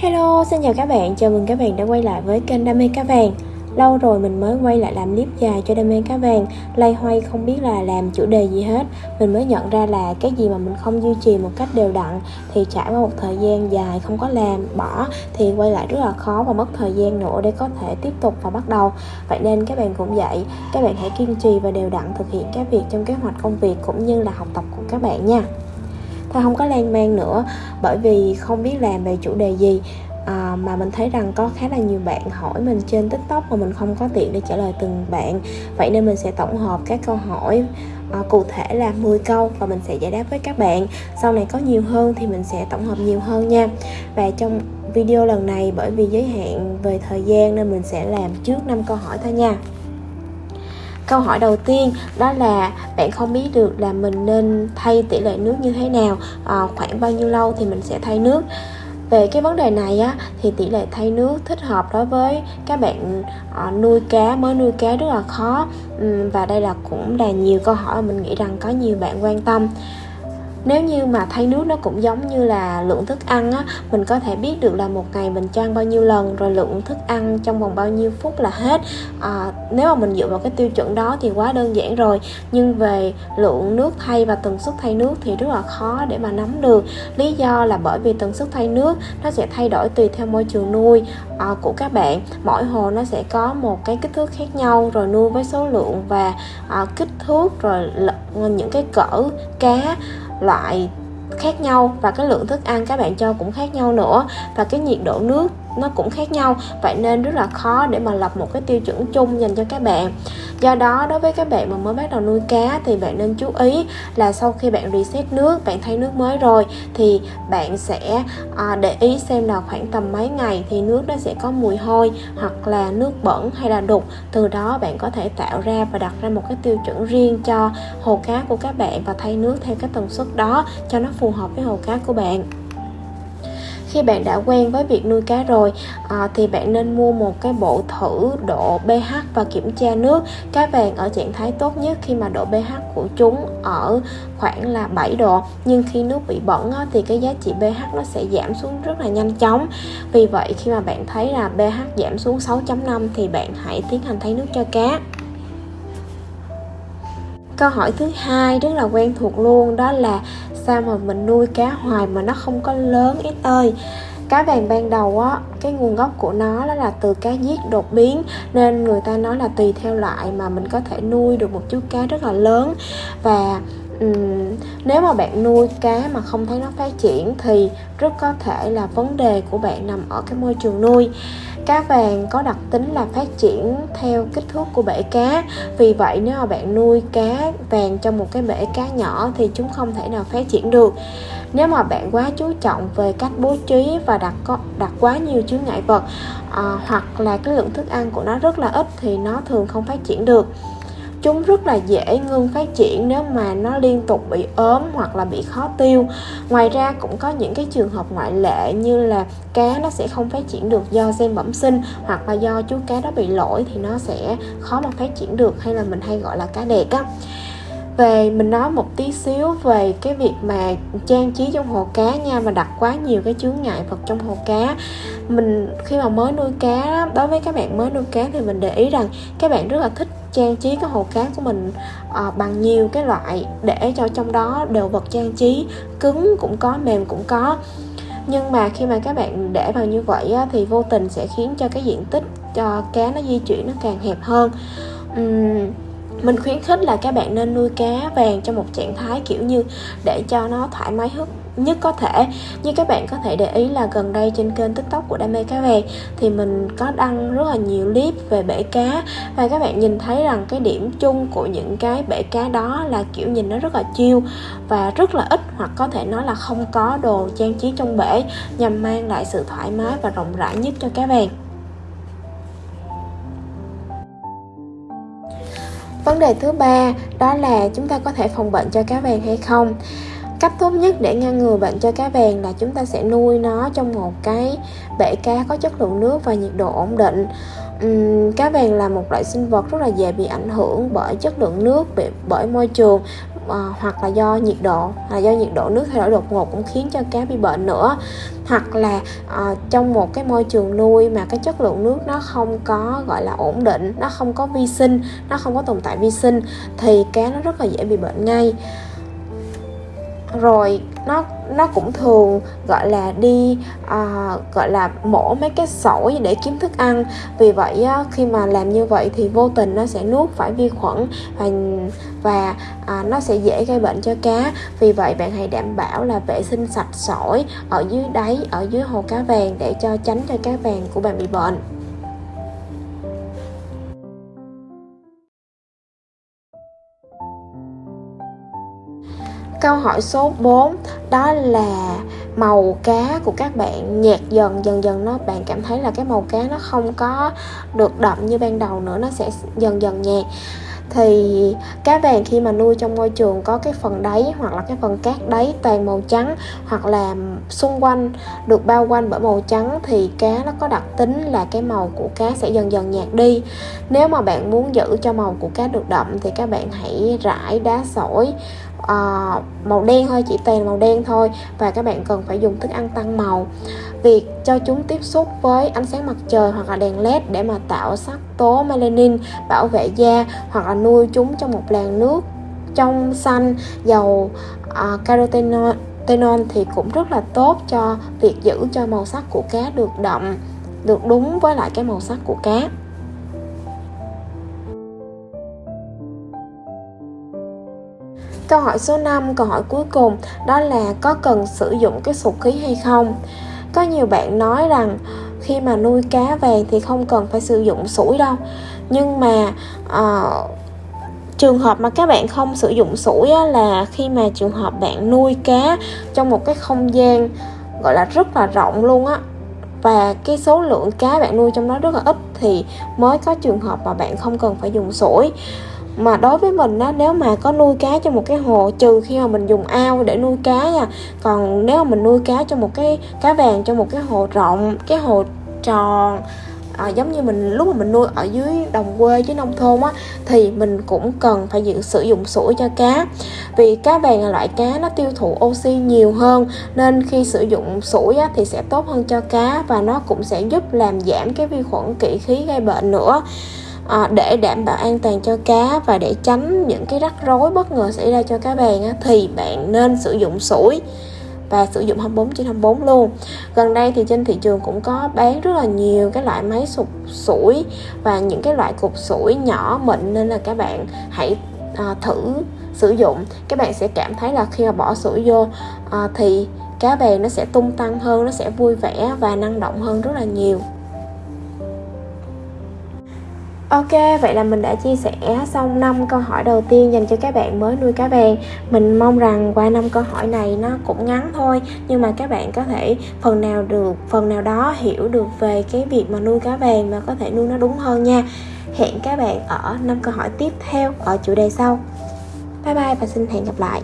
Hello, xin chào các bạn, chào mừng các bạn đã quay lại với kênh Đam mê cá vàng. Lâu rồi mình mới quay lại làm clip dài cho Đam mê cá vàng. Lay hoay không biết là làm chủ đề gì hết. Mình mới nhận ra là cái gì mà mình không duy trì một cách đều đặn Thì trải qua một thời gian dài không có làm, bỏ Thì quay lại rất là khó và mất thời gian nữa để có thể tiếp tục và bắt đầu. Vậy nên các bạn cũng vậy Các bạn hãy kiên trì và đều đặn thực hiện các việc trong kế hoạch công việc cũng như là học tập của các bạn nha. Thôi không có lan man nữa bởi vì không biết làm về chủ đề gì. À, mà mình thấy rằng có khá là nhiều bạn hỏi mình trên tiktok mà mình không có tiện để trả lời từng bạn. Vậy nên mình sẽ tổng hợp các câu hỏi à, cụ thể là 10 câu và mình sẽ giải đáp với các bạn. Sau này có nhiều hơn thì mình sẽ tổng hợp nhiều hơn nha. Và trong video lần này bởi vì giới hạn về thời gian nên mình sẽ làm trước 5 câu hỏi thôi nha. Câu hỏi đầu tiên đó là bạn không biết được là mình nên thay tỷ lệ nước như thế nào, à, khoảng bao nhiêu lâu thì mình sẽ thay nước. Về cái vấn đề này á thì tỷ lệ thay nước thích hợp đối với các bạn à, nuôi cá mới nuôi cá rất là khó. Và đây là cũng là nhiều câu hỏi mà mình nghĩ rằng có nhiều bạn quan tâm nếu như mà thay nước nó cũng giống như là lượng thức ăn á mình có thể biết được là một ngày mình cho ăn bao nhiêu lần rồi lượng thức ăn trong vòng bao nhiêu phút là hết. À, nếu mà mình dựa vào cái tiêu chuẩn đó thì quá đơn giản rồi. Nhưng về lượng nước thay và tần suất thay nước thì rất là khó để mà nắm được. Lý do là bởi vì tần suất thay nước nó sẽ thay đổi tùy theo môi trường nuôi à, của các bạn. Mỗi hồ nó sẽ có một cái kích thước khác nhau rồi nuôi với số lượng và à, kích thước rồi những cái cỡ cá loại khác nhau và cái lượng thức ăn các bạn cho cũng khác nhau nữa và cái nhiệt độ nước nó cũng khác nhau. Vậy nên rất là khó để mà lập một cái tiêu chuẩn chung dành cho các bạn do đó đối với các bạn mà mới bắt đầu nuôi cá thì bạn nên chú ý là sau khi bạn reset nước bạn thay nước mới rồi thì bạn sẽ à, để ý xem là khoảng tầm mấy ngày thì nước nó sẽ có mùi hôi hoặc là nước bẩn hay là đục. Từ đó bạn có thể tạo ra và đặt ra một cái tiêu chuẩn riêng cho hồ cá của các bạn và thay nước theo cái tần suất đó cho nó phù hợp với hồ cá của bạn khi bạn đã quen với việc nuôi cá rồi à, thì bạn nên mua một cái bộ thử độ pH và kiểm tra nước. Cá vàng ở trạng thái tốt nhất khi mà độ pH của chúng ở khoảng là 7 độ nhưng khi nước bị bẩn á, thì cái giá trị pH nó sẽ giảm xuống rất là nhanh chóng. Vì vậy khi mà bạn thấy là pH giảm xuống 6.5 thì bạn hãy tiến hành thay nước cho cá câu hỏi thứ hai rất là quen thuộc luôn, đó là sao mà mình nuôi cá hoài mà nó không có lớn ít ơi? Cá vàng ban đầu á, cái nguồn gốc của nó đó là từ cá giết đột biến, nên người ta nói là tùy theo loại mà mình có thể nuôi được một chú cá rất là lớn. Và um, nếu mà bạn nuôi cá mà không thấy nó phát triển thì rất có thể là vấn đề của bạn nằm ở cái môi trường nuôi. Cá vàng có đặc tính là phát triển theo kích thước của bể cá. Vì vậy nếu mà bạn nuôi cá vàng trong một cái bể cá nhỏ thì chúng không thể nào phát triển được. Nếu mà bạn quá chú trọng về cách bố trí và đặt có đặt quá nhiều chướng ngại vật à, hoặc là cái lượng thức ăn của nó rất là ít thì nó thường không phát triển được chúng rất là dễ ngưng phát triển nếu mà nó liên tục bị ốm hoặc là bị khó tiêu. Ngoài ra cũng có những cái trường hợp ngoại lệ như là cá nó sẽ không phát triển được do gen bẩm sinh hoặc là do chú cá đó bị lỗi thì nó sẽ khó mà phát triển được hay là mình hay gọi là cá đẻ á. Về mình nói một tí xíu về cái việc mà trang trí trong hồ cá nha, mà đặt quá nhiều cái chướng ngại vật trong hồ cá. Mình khi mà mới nuôi cá, đối với các bạn mới nuôi cá thì mình để ý rằng các bạn rất là thích trang trí cái hồ cá của mình à, bằng nhiều cái loại để cho trong đó đều vật trang trí cứng cũng có mềm cũng có. Nhưng mà khi mà các bạn để vào như vậy á, thì vô tình sẽ khiến cho cái diện tích cho cá nó di chuyển nó càng hẹp hơn. Uhm, mình khuyến khích là các bạn nên nuôi cá vàng trong một trạng thái kiểu như để cho nó thoải mái hút nhất có thể. Như các bạn có thể để ý là gần đây trên kênh tiktok của đam mê cá vàng thì mình có đăng rất là nhiều clip về bể cá. Và các bạn nhìn thấy rằng cái điểm chung của những cái bể cá đó là kiểu nhìn nó rất là chiêu và rất là ít hoặc có thể nói là không có đồ trang trí trong bể nhằm mang lại sự thoải mái và rộng rãi nhất cho cá vàng. Vấn đề thứ ba đó là chúng ta có thể phòng bệnh cho cá vàng hay không cách tốt nhất để ngăn ngừa bệnh cho cá vàng là chúng ta sẽ nuôi nó trong một cái bể cá có chất lượng nước và nhiệt độ ổn định. Uhm, cá vàng là một loại sinh vật rất là dễ bị ảnh hưởng bởi chất lượng nước bởi môi trường uh, hoặc là do nhiệt độ là do nhiệt độ nước thay đổi đột ngột cũng khiến cho cá bị bệnh nữa. Hoặc là uh, trong một cái môi trường nuôi mà cái chất lượng nước nó không có gọi là ổn định nó không có vi sinh nó không có tồn tại vi sinh thì cá nó rất là dễ bị bệnh ngay rồi nó nó cũng thường gọi là đi uh, gọi là mổ mấy cái sỏi để kiếm thức ăn. Vì vậy á, khi mà làm như vậy thì vô tình nó sẽ nuốt phải vi khuẩn và và à, nó sẽ dễ gây bệnh cho cá. Vì vậy bạn hãy đảm bảo là vệ sinh sạch sỏi ở dưới đáy ở dưới hồ cá vàng để cho tránh cho cá vàng của bạn bị bệnh. Câu hỏi số 4 đó là màu cá của các bạn nhạt dần dần dần. Nó, bạn cảm thấy là cái màu cá nó không có được đậm như ban đầu nữa, nó sẽ dần dần nhạt. Thì cá vàng khi mà nuôi trong môi trường có cái phần đáy hoặc là cái phần cát đáy toàn màu trắng hoặc là xung quanh được bao quanh bởi màu trắng thì cá nó có đặc tính là cái màu của cá sẽ dần dần nhạt đi. Nếu mà bạn muốn giữ cho màu của cá được đậm thì các bạn hãy rải đá sỏi uh, màu đen thôi chỉ toàn màu đen thôi. Và các bạn cần phải dùng thức ăn tăng màu. Việc cho chúng tiếp xúc với ánh sáng mặt trời hoặc là đèn led để mà tạo sắc tố melanin bảo vệ da hoặc là nuôi chúng trong một làn nước trong xanh dầu ờ, uh, carotenoid thì cũng rất là tốt cho việc giữ cho màu sắc của cá được đậm được đúng với lại cái màu sắc của cá. Câu hỏi số 5, câu hỏi cuối cùng đó là có cần sử dụng cái sụt khí hay không? Có nhiều bạn nói rằng khi mà nuôi cá vàng thì không cần phải sử dụng sủi đâu nhưng mà uh, trường hợp mà các bạn không sử dụng sủi á, là khi mà trường hợp bạn nuôi cá trong một cái không gian gọi là rất là rộng luôn á và cái số lượng cá bạn nuôi trong đó rất là ít thì mới có trường hợp mà bạn không cần phải dùng sủi mà đối với mình á nếu mà có nuôi cá trong một cái hồ trừ khi mà mình dùng ao để nuôi cá nha. Còn nếu mà mình nuôi cá trong một cái cá vàng trong một cái hồ rộng cái hồ tròn à, giống như mình lúc mà mình nuôi ở dưới đồng quê dưới nông thôn á thì mình cũng cần phải dự, sử dụng sủi cho cá. Vì cá vàng là loại cá nó tiêu thụ oxy nhiều hơn nên khi sử dụng sủi á, thì sẽ tốt hơn cho cá và nó cũng sẽ giúp làm giảm cái vi khuẩn kỵ khí gây bệnh nữa à, để đảm bảo an toàn cho cá và để tránh những cái rắc rối bất ngờ xảy ra cho cá bèn á, thì bạn nên sử dụng sủi và sử dụng 24 trên 24 luôn. Gần đây thì trên thị trường cũng có bán rất là nhiều cái loại máy sụp sủi và những cái loại cục sủi nhỏ mịn nên là các bạn hãy à, thử sử dụng. Các bạn sẽ cảm thấy là khi mà bỏ sủi vô à, thì cá bè nó sẽ tung tăng hơn nó sẽ vui vẻ và năng động hơn rất là nhiều. Ok, vậy là mình đã chia sẻ xong 5 câu hỏi đầu tiên dành cho các bạn mới nuôi cá vàng Mình mong rằng qua 5 câu hỏi này nó cũng ngắn thôi Nhưng mà các bạn có thể phần nào được, phần nào đó hiểu được về cái việc mà nuôi cá vàng và có thể nuôi nó đúng hơn nha. Hẹn các bạn ở 5 câu hỏi tiếp theo ở chủ đề sau. Bye bye và xin hẹn gặp lại.